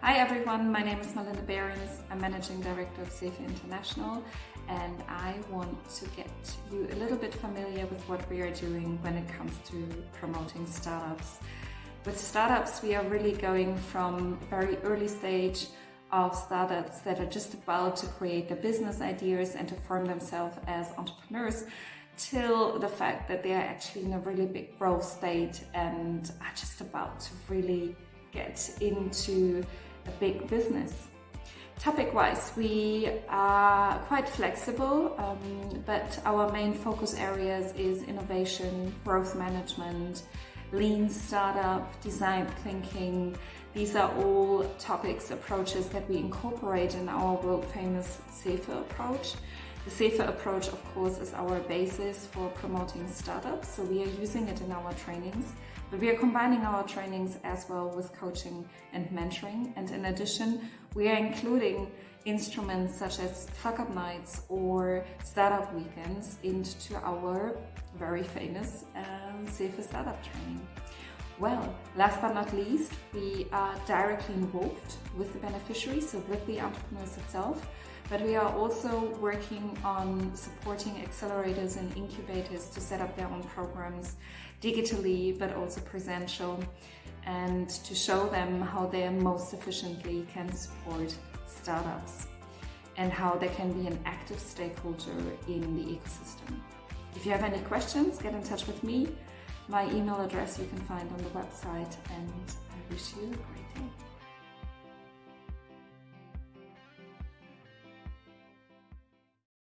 Hi everyone, my name is Melinda Behrens. I'm Managing Director of CEFE International and I want to get you a little bit familiar with what we are doing when it comes to promoting startups. With startups, we are really going from very early stage of startups that are just about to create their business ideas and to form themselves as entrepreneurs till the fact that they are actually in a really big growth state and are just about to really get into a big business. Topic-wise, we are quite flexible, um, but our main focus areas is innovation, growth management, lean startup, design thinking. These are all topics, approaches that we incorporate in our world famous CEFE approach. The CEFE approach, of course, is our basis for promoting startups, so we are using it in our trainings. But we are combining our trainings as well with coaching and mentoring. And in addition, we are including instruments such as fuck up nights or startup weekends into our very famous um, CEFE startup training. Well, last but not least, we are directly involved with the beneficiaries, so with the entrepreneurs itself, but we are also working on supporting accelerators and incubators to set up their own programs digitally, but also presential, and to show them how they most efficiently can support startups and how they can be an active stakeholder in the ecosystem. If you have any questions, get in touch with me. My email address you can find on the website and I wish you a great day.